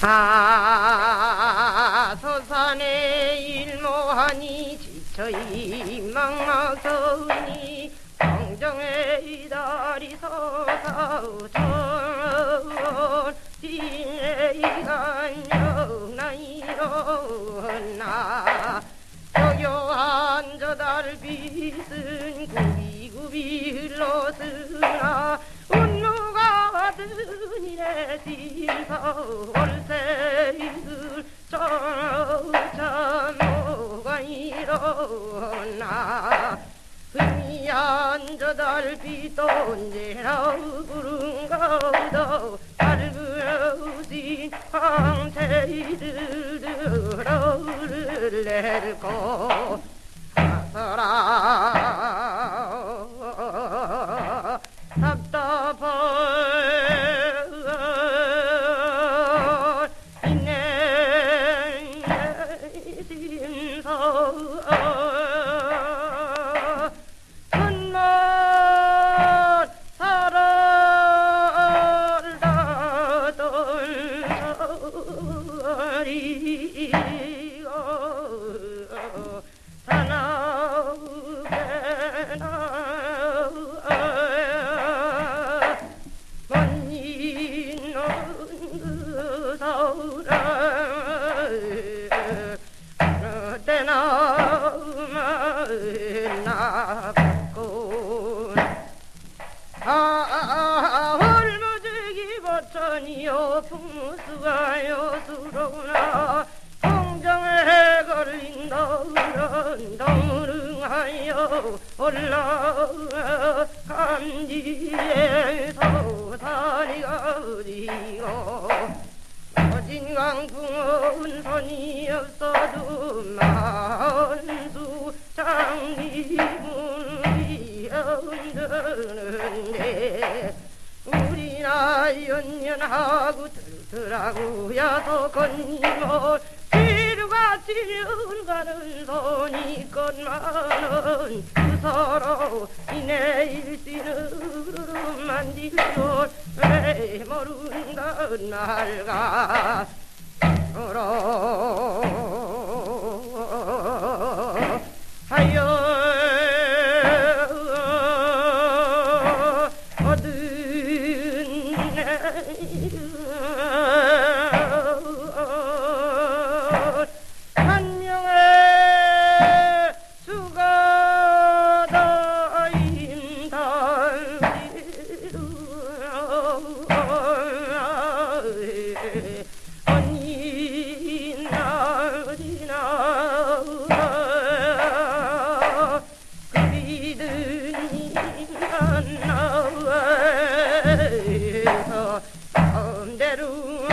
아 서산에 일모하니? 지쳐 이망망서니. 정정의 다리 서사우천 진해이간영나이로나. 저교한 저 달빛은 구비구비 흘러쓰나 신서 월세이들 저참모가 일어나 저 달빛도 언제나 구른 가도 밝으신 황태이들 들어를 내고 가서라 ti 버천이요 풍수가요 수로구나 공정에 걸린 너른 덩릉하여 올라감지에 서 산이가 어디고 어진 강풍은 손이 없어도 만수 장리문이 흔드는데 우리나 연연하고 들더라고 야도 건님을 뒤로같이 가는 손이 것만은 그 서로 이내 일신으로 만질 줄왜 모른다 날가. 서로 Yeah. 새로운